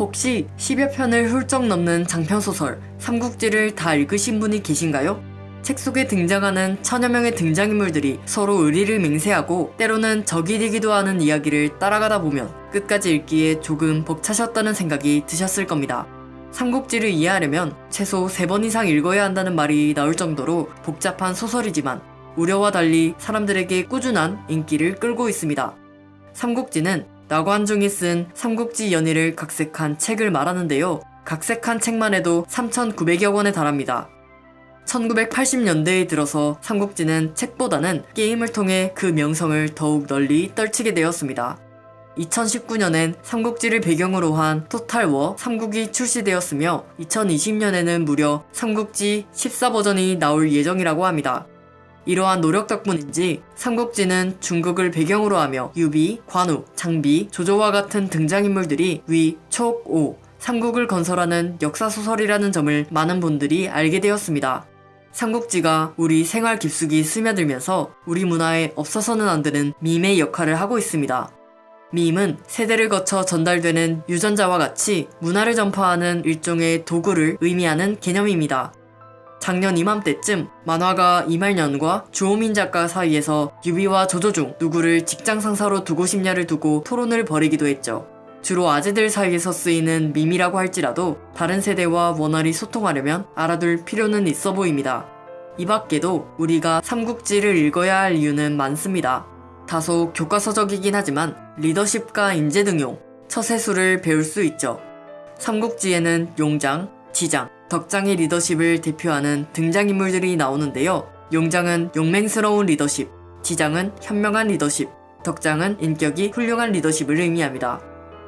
혹시 10여 편을 훌쩍 넘는 장편소설 삼국지를 다 읽으신 분이 계신가요? 책 속에 등장하는 천여 명의 등장인물들이 서로 의리를 맹세하고 때로는 적이 되기도 하는 이야기를 따라가다 보면 끝까지 읽기에 조금 벅차셨다는 생각이 드셨을 겁니다. 삼국지를 이해하려면 최소 3번 이상 읽어야 한다는 말이 나올 정도로 복잡한 소설이지만 우려와 달리 사람들에게 꾸준한 인기를 끌고 있습니다. 삼국지는 나관중이 쓴 삼국지 연의를 각색한 책을 말하는데요. 각색한 책만 해도 3,900여 권에 달합니다. 1980년대에 들어서 삼국지는 책보다는 게임을 통해 그 명성을 더욱 널리 떨치게 되었습니다. 2019년엔 삼국지를 배경으로 한 토탈워 3국이 출시되었으며 2020년에는 무려 삼국지 14버전이 나올 예정이라고 합니다. 이러한 노력 덕분인지 삼국지는 중국을 배경으로 하며 유비, 관우, 장비, 조조와 같은 등장인물들이 위, 촉, 오, 삼국을 건설하는 역사소설이라는 점을 많은 분들이 알게 되었습니다. 삼국지가 우리 생활 깊숙이 스며들면서 우리 문화에 없어서는 안 되는 밈의 역할을 하고 있습니다. 밈은 세대를 거쳐 전달되는 유전자와 같이 문화를 전파하는 일종의 도구를 의미하는 개념입니다. 작년 이맘때쯤 만화가 이말년과 주호민 작가 사이에서 유비와 조조 중 누구를 직장 상사로 두고 싶냐를 두고 토론을 벌이기도 했죠. 주로 아재들 사이에서 쓰이는 밈이라고 할지라도 다른 세대와 원활히 소통하려면 알아둘 필요는 있어 보입니다. 이 밖에도 우리가 삼국지를 읽어야 할 이유는 많습니다. 다소 교과서적이긴 하지만 리더십과 인재 등용, 처세술을 배울 수 있죠. 삼국지에는 용장, 지장, 덕장의 리더십을 대표하는 등장인물들이 나오는데요. 용장은 용맹스러운 리더십, 지장은 현명한 리더십, 덕장은 인격이 훌륭한 리더십을 의미합니다.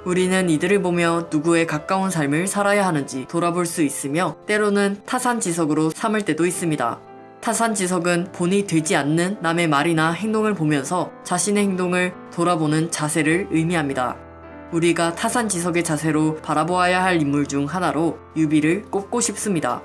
우리는 이들을 보며 누구에 가까운 삶을 살아야 하는지 돌아볼 수 있으며 때로는 타산지석으로 삼을 때도 있습니다. 타산지석은 본이 되지 않는 남의 말이나 행동을 보면서 자신의 행동을 돌아보는 자세를 의미합니다. 우리가 타산지석의 자세로 바라보아야 할 인물 중 하나로 유비를 꼽고 싶습니다.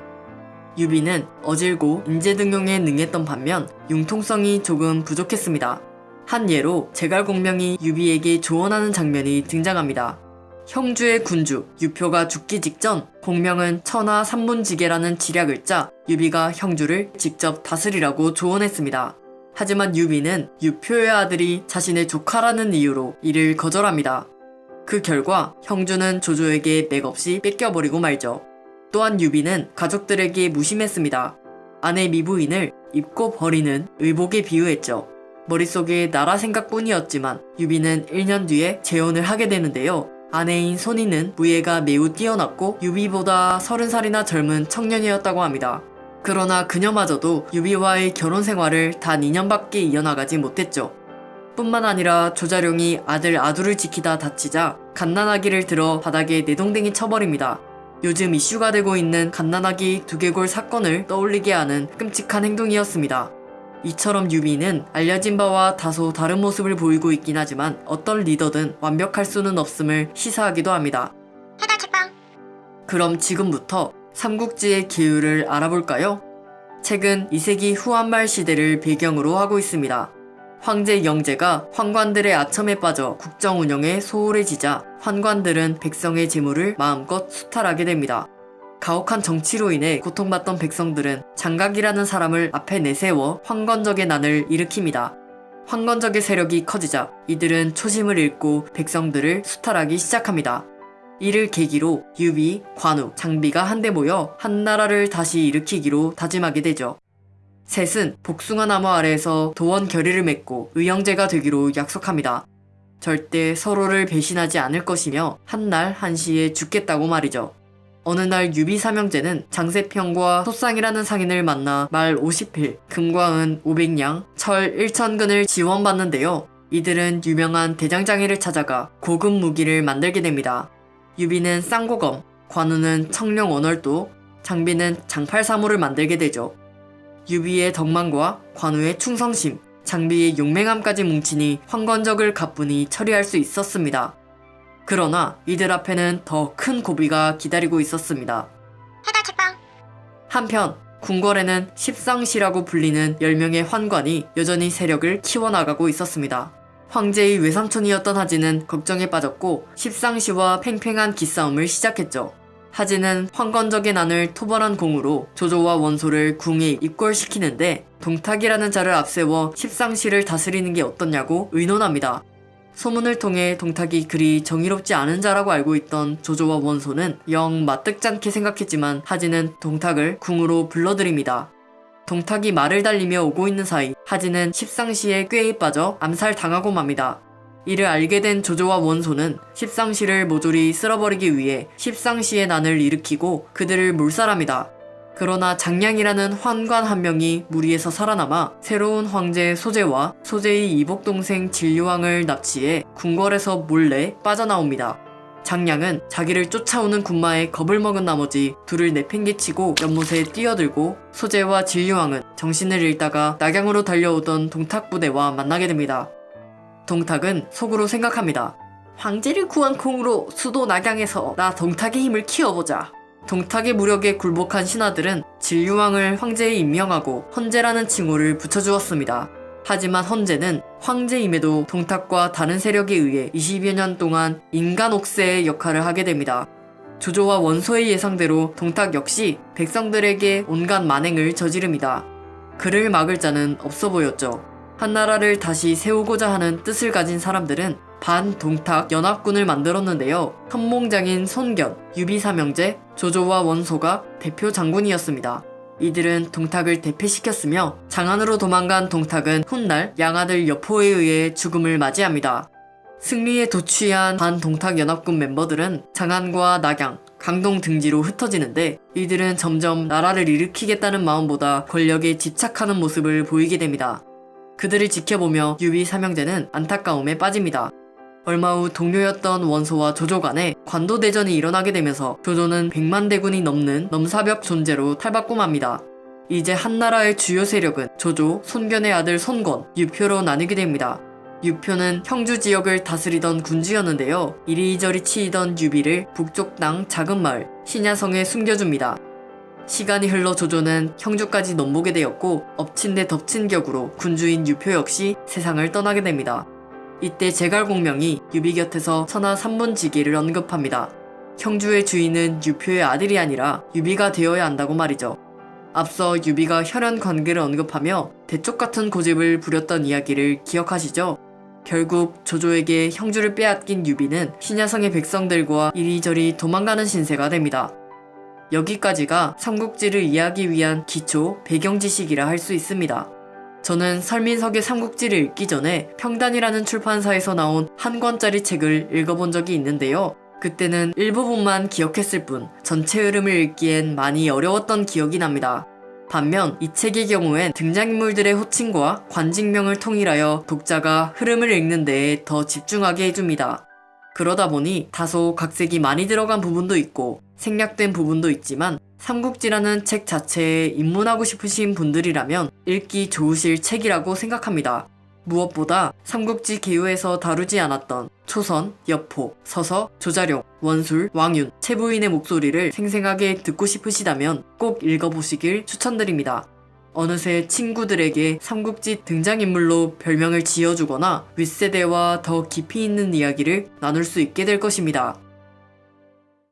유비는 어질고 인재등용에 능했던 반면 융통성이 조금 부족했습니다. 한 예로 제갈공명이 유비에게 조언하는 장면이 등장합니다. 형주의 군주 유표가 죽기 직전 공명은 천하 삼분지계라는 지략을 짜 유비가 형주를 직접 다스리라고 조언했습니다. 하지만 유비는 유표의 아들이 자신의 조카라는 이유로 이를 거절합니다. 그 결과 형주는 조조에게 맥없이 뺏겨버리고 말죠. 또한 유비는 가족들에게 무심했습니다. 아내 미부인을 입고 버리는 의복에 비유했죠. 머릿속에 나라 생각뿐이었지만 유비는 1년 뒤에 재혼을 하게 되는데요. 아내인 손이는 무예가 매우 뛰어났고 유비보다 30살이나 젊은 청년이었다고 합니다. 그러나 그녀마저도 유비와의 결혼 생활을 단 2년밖에 이어나가지 못했죠. 뿐만 아니라 조자룡이 아들 아두를 지키다 다치자 갓난아기를 들어 바닥에 내동댕이 쳐버립니다. 요즘 이슈가 되고 있는 갓난아기 두개골 사건을 떠올리게 하는 끔찍한 행동이었습니다. 이처럼 유비는 알려진 바와 다소 다른 모습을 보이고 있긴 하지만 어떤 리더든 완벽할 수는 없음을 시사하기도 합니다. 해달 책방 그럼 지금부터 삼국지의 기율을 알아볼까요? 책은 2세기 후한말 시대를 배경으로 하고 있습니다. 황제 영제가 환관들의 아첨에 빠져 국정 운영에 소홀해지자 환관들은 백성의 재물을 마음껏 수탈하게 됩니다. 가혹한 정치로 인해 고통받던 백성들은 장각이라는 사람을 앞에 내세워 황건적의 난을 일으킵니다. 황건적의 세력이 커지자 이들은 초심을 잃고 백성들을 수탈하기 시작합니다. 이를 계기로 유비, 관우, 장비가 한데 모여 한나라를 다시 일으키기로 다짐하게 되죠. 셋은 복숭아 나무 아래에서 도원 결의를 맺고 의형제가 되기로 약속합니다. 절대 서로를 배신하지 않을 것이며 한날 한시에 죽겠다고 말이죠. 어느 날 유비 삼형제는 장세평과 소쌍이라는 상인을 만나 말 50필, 금과 은 500냥, 철 1천근을 지원받는데요. 이들은 유명한 대장장이를 찾아가 고급 무기를 만들게 됩니다. 유비는 쌍고검, 관우는 청룡 언월도, 장비는 장팔사무를 만들게 되죠. 유비의 덕망과 관우의 충성심, 장비의 용맹함까지 뭉치니 황건적을 가뿐히 처리할 수 있었습니다. 그러나 이들 앞에는 더 큰 고비가 기다리고 있었습니다. 한편 궁궐에는 십상시라고 불리는 10명의 환관이 여전히 세력을 키워나가고 있었습니다. 황제의 외삼촌이었던 하진은 걱정에 빠졌고 십상시와 팽팽한 기싸움을 시작했죠. 하진은 황건적의 난을 토벌한 공으로 조조와 원소를 궁에 입궐시키는데 동탁이라는 자를 앞세워 십상시를 다스리는 게 어떻냐고 의논합니다. 소문을 통해 동탁이 그리 정의롭지 않은 자라고 알고 있던 조조와 원소는 영 마뜩잖게 생각했지만 하진은 동탁을 궁으로 불러들입니다. 동탁이 말을 달리며 오고 있는 사이 하진은 십상시의 꾀에 빠져 암살당하고 맙니다. 이를 알게 된 조조와 원소는 십상시를 모조리 쓸어버리기 위해 십상시의 난을 일으키고 그들을 몰살합니다. 그러나 장량이라는 환관 한 명이 무리에서 살아남아 새로운 황제 소재와 소재의 이복 동생 진류왕을 납치해 궁궐에서 몰래 빠져나옵니다. 장량은 자기를 쫓아오는 군마에 겁을 먹은 나머지 둘을 내팽개치고 연못에 뛰어들고 소재와 진류왕은 정신을 잃다가 낙양으로 달려오던 동탁 부대와 만나게 됩니다. 동탁은 속으로 생각합니다. 황제를 구한 콩으로 수도 낙양에서 나 동탁의 힘을 키워보자. 동탁의 무력에 굴복한 신하들은 진류왕을 황제에 임명하고 헌제라는 칭호를 붙여주었습니다. 하지만 헌제는 황제임에도 동탁과 다른 세력에 의해 20여 년 동안 인간 옥새의 역할을 하게 됩니다. 조조와 원소의 예상대로 동탁 역시 백성들에게 온갖 만행을 저지릅니다. 그를 막을 자는 없어 보였죠. 한나라를 다시 세우고자 하는 뜻을 가진 사람들은 반동탁 연합군을 만들었는데요. 선몽장인 손견, 유비사명제, 조조와 원소가 대표 장군이었습니다. 이들은 동탁을 대패시켰으며 장안으로 도망간 동탁은 훗날 양아들 여포에 의해 죽음을 맞이합니다. 승리에 도취한 반동탁 연합군 멤버들은 장안과 낙양, 강동 등지로 흩어지는데 이들은 점점 나라를 일으키겠다는 마음보다 권력에 집착하는 모습을 보이게 됩니다. 그들을 지켜보며 유비 사명제는 안타까움에 빠집니다. 얼마 후 동료였던 원소와 조조 간에 관도대전이 일어나게 되면서 조조는 100만 대군이 넘는 넘사벽 존재로 탈바꿈 합니다. 이제 한나라의 주요 세력은 조조, 손견의 아들 손권, 유표로 나뉘게 됩니다. 유표는 형주 지역을 다스리던 군주였는데요. 이리저리 치이던 유비를 북쪽 땅 작은 마을 신야성에 숨겨줍니다. 시간이 흘러 조조는 형주까지 넘보게 되었고 엎친 데 덮친 격으로 군주인 유표 역시 세상을 떠나게 됩니다. 이때 제갈공명이 유비 곁에서 천하 3분지계를 언급합니다. 형주의 주인은 유표의 아들이 아니라 유비가 되어야 한다고 말이죠. 앞서 유비가 혈연 관계를 언급하며 대쪽 같은 고집을 부렸던 이야기를 기억하시죠? 결국 조조에게 형주를 빼앗긴 유비는 신야성의 백성들과 이리저리 도망가는 신세가 됩니다. 여기까지가 삼국지를 이해하기 위한 기초 배경 지식이라 할 수 있습니다. 저는 설민석의 삼국지를 읽기 전에 평단이라는 출판사에서 나온 한 권짜리 책을 읽어본 적이 있는데요. 그때는 일부분만 기억했을 뿐 전체 흐름을 읽기엔 많이 어려웠던 기억이 납니다. 반면 이 책의 경우엔 등장인물들의 호칭과 관직명을 통일하여 독자가 흐름을 읽는 데에 더 집중하게 해줍니다. 그러다 보니 다소 각색이 많이 들어간 부분도 있고 생략된 부분도 있지만 삼국지라는 책 자체에 입문하고 싶으신 분들이라면 읽기 좋으실 책이라고 생각합니다. 무엇보다 삼국지 개요에서 다루지 않았던 초선, 여포, 서서, 조자룡, 원술, 왕윤, 최부인의 목소리를 생생하게 듣고 싶으시다면 꼭 읽어보시길 추천드립니다. 어느새 친구들에게 삼국지 등장인물로 별명을 지어주거나 윗세대와 더 깊이 있는 이야기를 나눌 수 있게 될 것입니다.